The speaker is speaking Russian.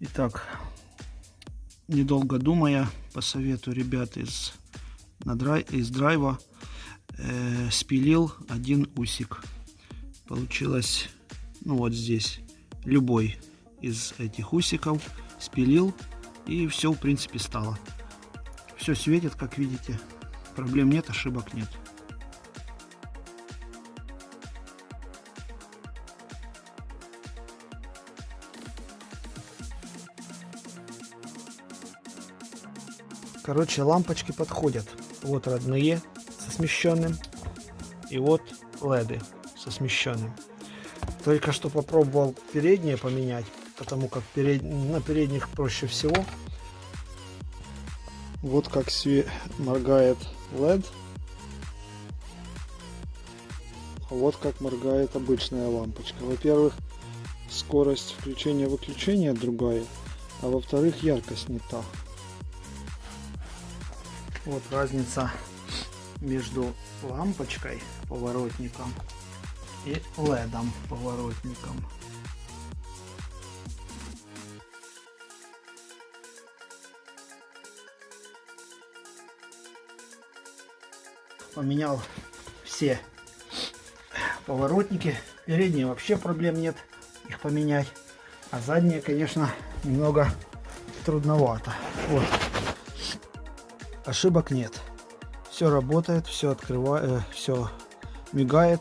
Итак, недолго думая, по совету ребят из, на драй, из драйва, э, спилил один усик. Получилось, ну вот здесь, любой из этих усиков спилил, и все, в принципе, стало. Все светит, как видите. Проблем нет, ошибок нет. Короче, лампочки подходят. Вот родные со смещенным. И вот леды со смещенным. Только что попробовал передние поменять, потому как перед... на передних проще всего. Вот как све... моргает LED. Вот как моргает обычная лампочка. Во-первых, скорость включения-выключения другая, а во-вторых, яркость не та. Вот разница между лампочкой поворотником и ледом поворотником. Поменял все поворотники. Передние вообще проблем нет их поменять. А задние, конечно, немного трудновато. Вот ошибок нет. Все работает, все открывает, э, все мигает,